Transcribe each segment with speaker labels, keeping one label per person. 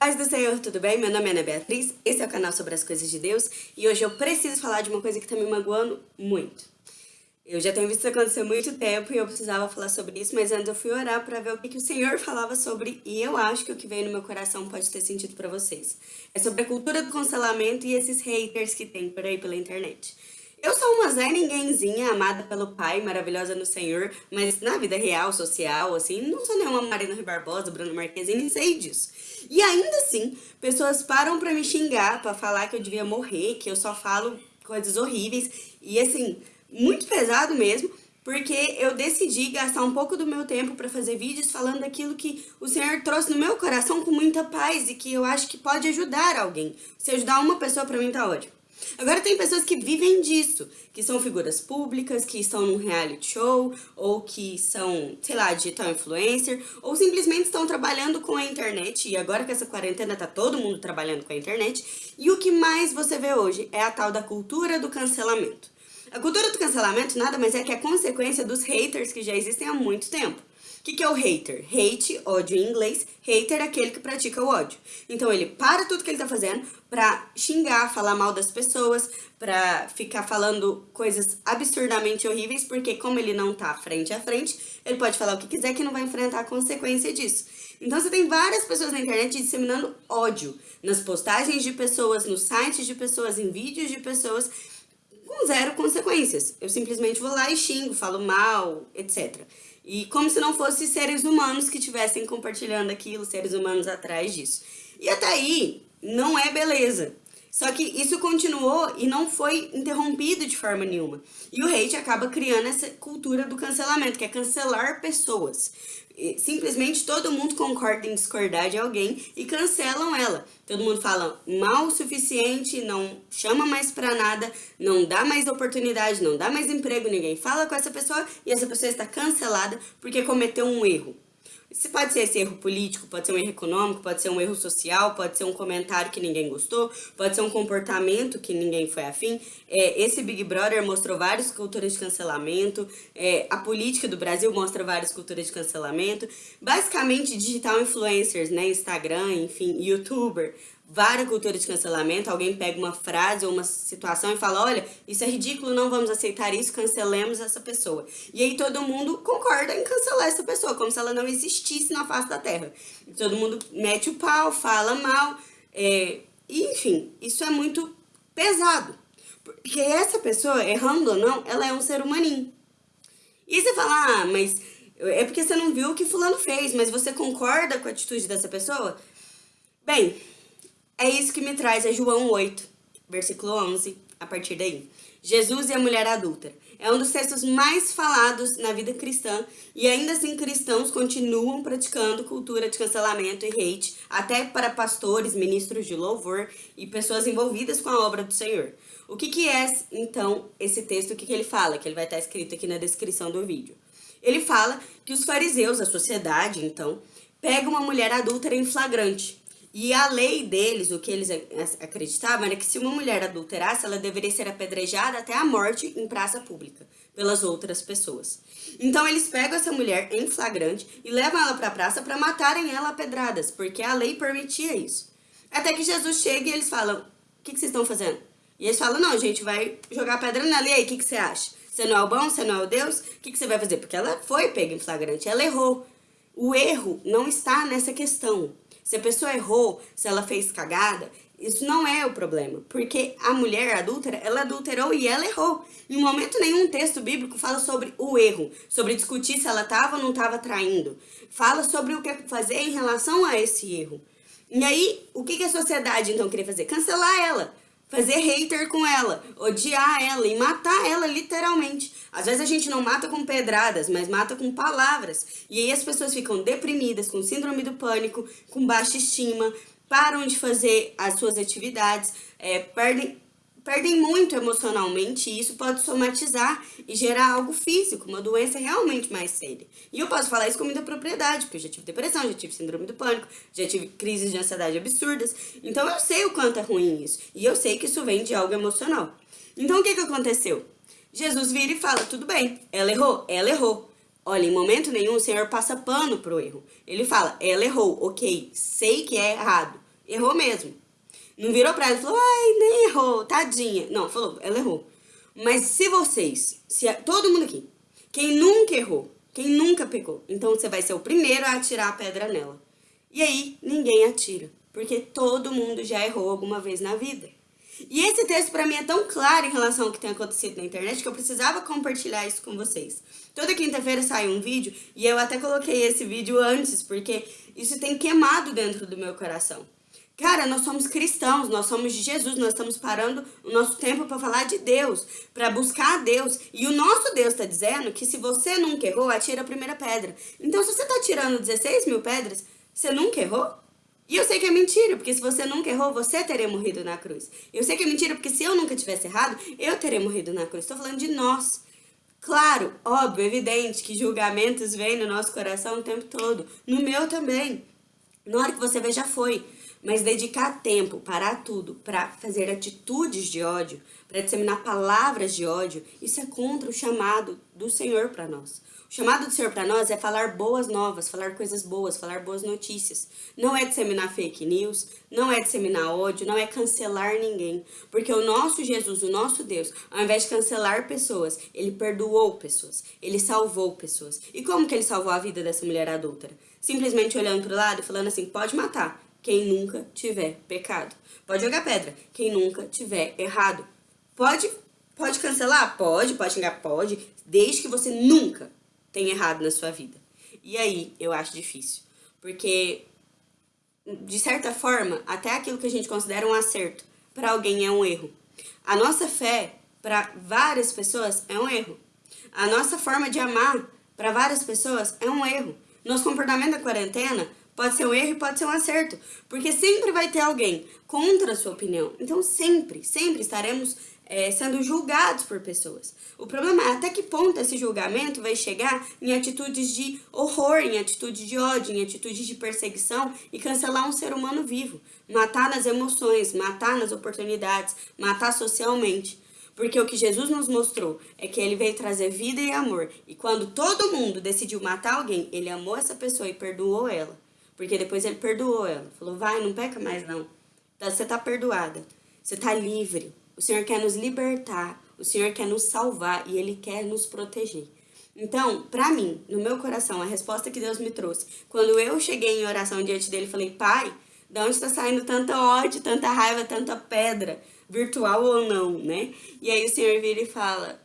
Speaker 1: Paz do Senhor, tudo bem? Meu nome é Ana Beatriz, esse é o canal sobre as coisas de Deus e hoje eu preciso falar de uma coisa que tá me magoando muito. Eu já tenho visto isso acontecer há muito tempo e eu precisava falar sobre isso, mas antes eu fui orar para ver o que, que o Senhor falava sobre e eu acho que o que veio no meu coração pode ter sentido para vocês. É sobre a cultura do cancelamento e esses haters que tem por aí pela internet. Eu sou uma Zé Ninguémzinha, amada pelo pai, maravilhosa no Senhor, mas na vida real, social, assim, não sou nenhuma Marina Rui Barbosa, Bruno Marquezine, nem sei disso. E ainda assim, pessoas param pra me xingar, pra falar que eu devia morrer, que eu só falo coisas horríveis, e assim, muito pesado mesmo, porque eu decidi gastar um pouco do meu tempo para fazer vídeos falando daquilo que o Senhor trouxe no meu coração com muita paz e que eu acho que pode ajudar alguém. Se ajudar uma pessoa, pra mim tá ótimo. Agora tem pessoas que vivem disso, que são figuras públicas, que estão num reality show, ou que são, sei lá, digital influencer, ou simplesmente estão trabalhando com a internet, e agora que essa quarentena tá todo mundo trabalhando com a internet, e o que mais você vê hoje é a tal da cultura do cancelamento. A cultura do cancelamento nada mais é que a consequência dos haters que já existem há muito tempo. O que, que, é o hater? Hate, ódio em inglês, hater é aquele que pratica o ódio. Então ele para tudo que ele tá fazendo pra xingar, falar mal das pessoas, pra ficar falando coisas absurdamente horríveis, porque como ele não tá frente a frente, ele pode falar o que quiser que não vai enfrentar a consequência disso. Então você tem várias pessoas na internet disseminando ódio nas postagens de pessoas, nos sites de pessoas, em vídeos de pessoas, com zero consequências. Eu simplesmente vou lá e xingo, falo mal, etc. E como se não fossem seres humanos que estivessem compartilhando aquilo, seres humanos atrás disso. E até aí, não é beleza. Só que isso continuou e não foi interrompido de forma nenhuma. E o hate acaba criando essa cultura do cancelamento, que é cancelar pessoas. Simplesmente todo mundo concorda em discordar de alguém e cancelam ela. Todo mundo fala mal o suficiente, não chama mais pra nada, não dá mais oportunidade, não dá mais emprego, ninguém fala com essa pessoa e essa pessoa está cancelada porque cometeu um erro. Isso pode ser esse erro político, pode ser um erro econômico, pode ser um erro social, pode ser um comentário que ninguém gostou, pode ser um comportamento que ninguém foi afim. É, esse Big Brother mostrou várias culturas de cancelamento, é, a política do Brasil mostra várias culturas de cancelamento. Basicamente, digital influencers, né, Instagram, enfim, youtuber, várias culturas de cancelamento, alguém pega uma frase ou uma situação e fala, olha, isso é ridículo, não vamos aceitar isso, cancelemos essa pessoa. E aí todo mundo concorda em cancelar essa pessoa, como se ela não existisse na face da Terra. Todo mundo mete o pau, fala mal, é, enfim, isso é muito pesado. Porque essa pessoa, errando ou não, ela é um ser humaninho. E você fala, ah, mas é porque você não viu o que fulano fez, mas você concorda com a atitude dessa pessoa? Bem, é isso que me traz a João 8, versículo 11, a partir daí. Jesus e a mulher adúltera. É um dos textos mais falados na vida cristã e ainda assim cristãos continuam praticando cultura de cancelamento e hate, até para pastores, ministros de louvor e pessoas envolvidas com a obra do Senhor. O que, que é, então, esse texto? O que, que ele fala? Que ele vai estar escrito aqui na descrição do vídeo. Ele fala que os fariseus, a sociedade, então, pega uma mulher adúltera em flagrante e a lei deles, o que eles acreditavam, era que se uma mulher adulterasse, ela deveria ser apedrejada até a morte em praça pública, pelas outras pessoas. Então eles pegam essa mulher em flagrante e levam ela para a praça para matarem ela a pedradas, porque a lei permitia isso. Até que Jesus chega e eles falam, o que, que vocês estão fazendo? E eles falam, não, gente vai jogar pedra nela, e aí, o que, que você acha? Você não é o bom, você não é o Deus? O que, que você vai fazer? Porque ela foi pega em flagrante, ela errou. O erro não está nessa questão. Se a pessoa errou, se ela fez cagada, isso não é o problema, porque a mulher adúltera, ela adulterou e ela errou. Em momento nenhum texto bíblico fala sobre o erro, sobre discutir se ela estava ou não estava traindo. Fala sobre o que fazer em relação a esse erro. E aí, o que, que a sociedade então queria fazer? Cancelar ela fazer hater com ela, odiar ela e matar ela literalmente. Às vezes a gente não mata com pedradas, mas mata com palavras. E aí as pessoas ficam deprimidas, com síndrome do pânico, com baixa estima, param de fazer as suas atividades, é, perdem perdem muito emocionalmente e isso pode somatizar e gerar algo físico, uma doença realmente mais séria. E eu posso falar isso com muita propriedade, porque eu já tive depressão, já tive síndrome do pânico, já tive crises de ansiedade absurdas, então eu sei o quanto é ruim isso, e eu sei que isso vem de algo emocional. Então o que que aconteceu? Jesus vira e fala, tudo bem, ela errou? Ela errou. Olha, em momento nenhum o Senhor passa pano pro erro. Ele fala, ela errou, ok, sei que é errado, Errou mesmo. Não virou pra ela e falou, ai, nem errou, tadinha. Não, falou, ela errou. Mas se vocês, se todo mundo aqui, quem nunca errou, quem nunca pecou, então você vai ser o primeiro a atirar a pedra nela. E aí, ninguém atira, porque todo mundo já errou alguma vez na vida. E esse texto para mim é tão claro em relação ao que tem acontecido na internet que eu precisava compartilhar isso com vocês. Toda quinta-feira sai um vídeo e eu até coloquei esse vídeo antes, porque isso tem queimado dentro do meu coração. Cara, nós somos cristãos, nós somos de Jesus, nós estamos parando o nosso tempo para falar de Deus, para buscar a Deus. E o nosso Deus está dizendo que se você nunca errou, atira a primeira pedra. Então, se você está tirando 16 mil pedras, você nunca errou? E eu sei que é mentira, porque se você nunca errou, você teria morrido na cruz. Eu sei que é mentira, porque se eu nunca tivesse errado, eu teria morrido na cruz. Estou falando de nós. Claro, óbvio, evidente que julgamentos vêm no nosso coração o tempo todo. No meu também. Na hora que você vê, já foi. Mas dedicar tempo, parar tudo, para fazer atitudes de ódio, para disseminar palavras de ódio, isso é contra o chamado do Senhor para nós. O chamado do Senhor para nós é falar boas novas, falar coisas boas, falar boas notícias. Não é disseminar fake news, não é disseminar ódio, não é cancelar ninguém. Porque o nosso Jesus, o nosso Deus, ao invés de cancelar pessoas, ele perdoou pessoas, ele salvou pessoas. E como que ele salvou a vida dessa mulher adúltera? Simplesmente olhando para o lado e falando assim, pode matar, quem nunca tiver pecado. Pode jogar pedra, quem nunca tiver errado. Pode, pode cancelar? Pode, pode xingar? Pode, desde que você nunca tenha errado na sua vida. E aí, eu acho difícil, porque, de certa forma, até aquilo que a gente considera um acerto, para alguém é um erro. A nossa fé, para várias pessoas, é um erro. A nossa forma de amar, para várias pessoas, é um erro. Nosso comportamento da quarentena Pode ser um erro e pode ser um acerto, porque sempre vai ter alguém contra a sua opinião. Então sempre, sempre estaremos é, sendo julgados por pessoas. O problema é até que ponto esse julgamento vai chegar em atitudes de horror, em atitudes de ódio, em atitudes de perseguição e cancelar um ser humano vivo. Matar nas emoções, matar nas oportunidades, matar socialmente. Porque o que Jesus nos mostrou é que ele veio trazer vida e amor. E quando todo mundo decidiu matar alguém, ele amou essa pessoa e perdoou ela. Porque depois ele perdoou ela. Falou, vai, não peca mais não. Então, você está perdoada. Você está livre. O Senhor quer nos libertar. O Senhor quer nos salvar e Ele quer nos proteger. Então, para mim, no meu coração, a resposta que Deus me trouxe, quando eu cheguei em oração diante dele, falei, Pai, de onde está saindo tanta ódio, tanta raiva, tanta pedra, virtual ou não, né? E aí o Senhor vira e fala,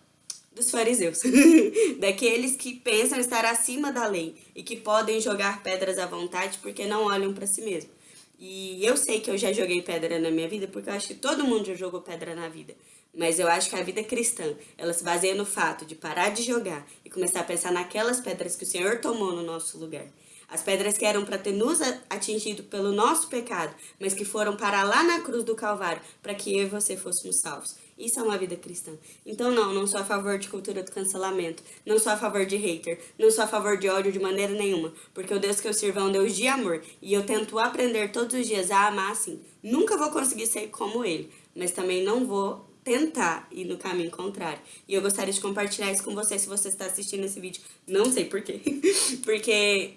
Speaker 1: dos fariseus, daqueles que pensam estar acima da lei e que podem jogar pedras à vontade porque não olham para si mesmo. E eu sei que eu já joguei pedra na minha vida porque eu acho que todo mundo já jogou pedra na vida. Mas eu acho que a vida cristã, ela se baseia no fato de parar de jogar e começar a pensar naquelas pedras que o Senhor tomou no nosso lugar. As pedras que eram para ter nos atingido pelo nosso pecado, mas que foram para lá na cruz do Calvário, para que eu e você fôssemos salvos. Isso é uma vida cristã. Então não, não sou a favor de cultura do cancelamento, não sou a favor de hater, não sou a favor de ódio de maneira nenhuma, porque o Deus que eu sirvo é um Deus de amor, e eu tento aprender todos os dias a amar assim. Nunca vou conseguir ser como ele, mas também não vou tentar ir no caminho contrário. E eu gostaria de compartilhar isso com você se você está assistindo esse vídeo. Não sei porquê. porque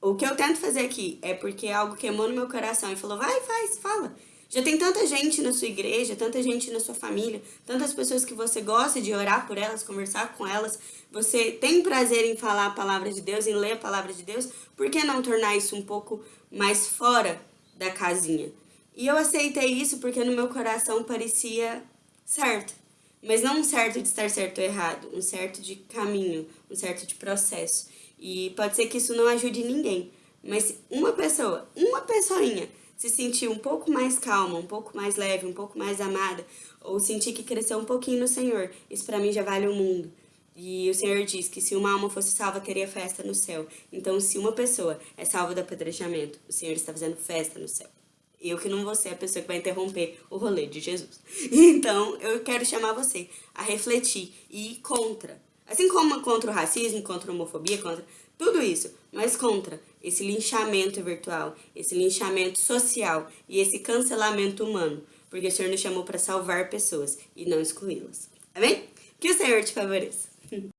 Speaker 1: o que eu tento fazer aqui é porque é algo queimou no meu coração e falou, vai, faz, fala. Já tem tanta gente na sua igreja, tanta gente na sua família, tantas pessoas que você gosta de orar por elas, conversar com elas. Você tem prazer em falar a palavra de Deus, em ler a palavra de Deus. Por que não tornar isso um pouco mais fora da casinha? E eu aceitei isso porque no meu coração parecia certo. Mas não um certo de estar certo ou errado, um certo de caminho, um certo de processo. E pode ser que isso não ajude ninguém, mas uma pessoa, uma pessoinha, se sentir um pouco mais calma, um pouco mais leve, um pouco mais amada, ou sentir que cresceu um pouquinho no Senhor, isso para mim já vale o mundo. E o Senhor diz que se uma alma fosse salva, teria festa no céu. Então, se uma pessoa é salva do apedrejamento, o Senhor está fazendo festa no céu. Eu que não vou ser a pessoa que vai interromper o rolê de Jesus. Então, eu quero chamar você a refletir e ir contra Assim como contra o racismo, contra a homofobia, contra tudo isso, mas contra esse linchamento virtual, esse linchamento social e esse cancelamento humano, porque o Senhor nos chamou para salvar pessoas e não excluí-las. Amém? Que o Senhor te favoreça.